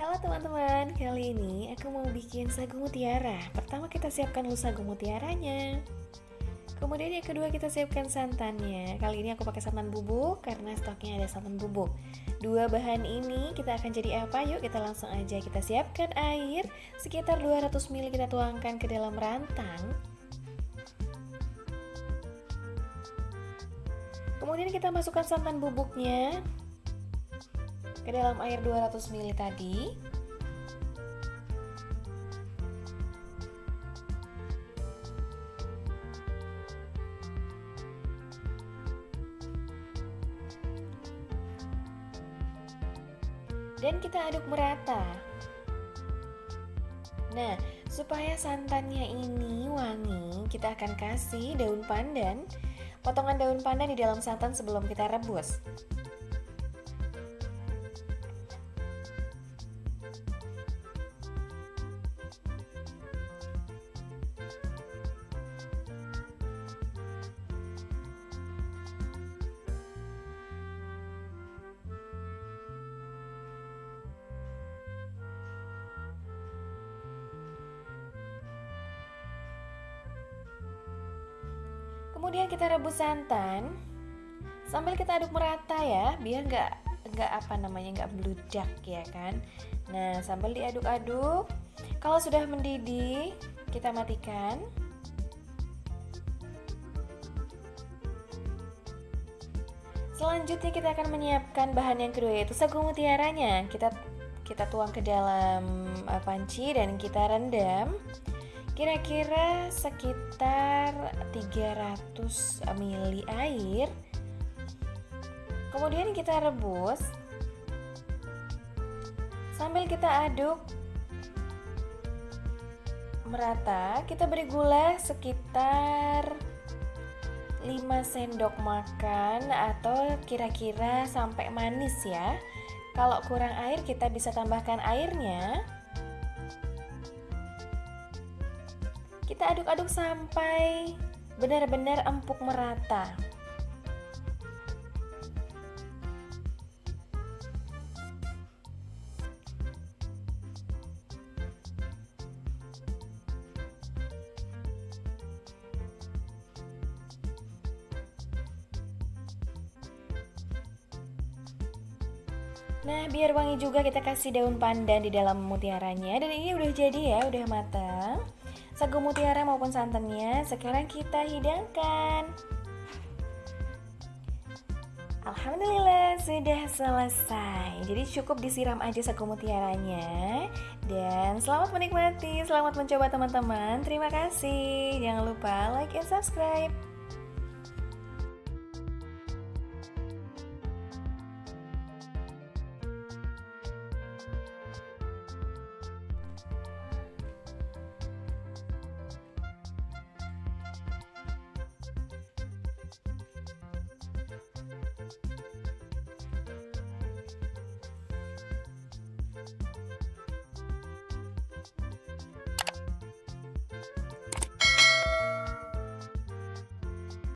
Halo teman-teman, kali ini aku mau bikin sagu mutiara. Pertama kita siapkan dulu sagu mutiaranya. Kemudian yang kedua kita siapkan santannya. Kali ini aku pakai santan bubuk karena stoknya ada santan bubuk Dua bahan ini kita akan jadi apa? Yuk kita langsung aja kita siapkan air. Sekitar 200 ml kita tuangkan ke dalam rantang. Kemudian kita masukkan santan bubuknya ke dalam air 200 ml tadi dan kita aduk merata Nah, supaya santannya ini wangi, kita akan kasih daun pandan, potongan daun pandan di dalam santan sebelum kita rebus. Kemudian kita rebus santan sambil kita aduk merata ya, biar nggak nggak apa namanya nggak meludak ya kan. Nah sambil diaduk-aduk, kalau sudah mendidih kita matikan. Selanjutnya kita akan menyiapkan bahan yang kedua yaitu sagu mutiaranya. Kita kita tuang ke dalam eh, panci dan kita rendam kira-kira sekitar 300 ml air. Kemudian kita rebus. Sambil kita aduk merata kita beri gula sekitar 5 sendok makan atau kira-kira sampai manis ya. Kalau kurang air kita bisa tambahkan airnya Kita aduk-aduk sampai benar-benar empuk merata. Nah, biar wangi juga kita kasih daun pandan di dalam mutiaranya dan ini udah jadi ya, udah matang sagu mutiara maupun santannya sekarang kita hidangkan. Alhamdulillah sudah selesai. Jadi cukup disiram aja sagu mutiaranya. Dan selamat menikmati, selamat mencoba teman-teman. Terima kasih. Jangan lupa like and subscribe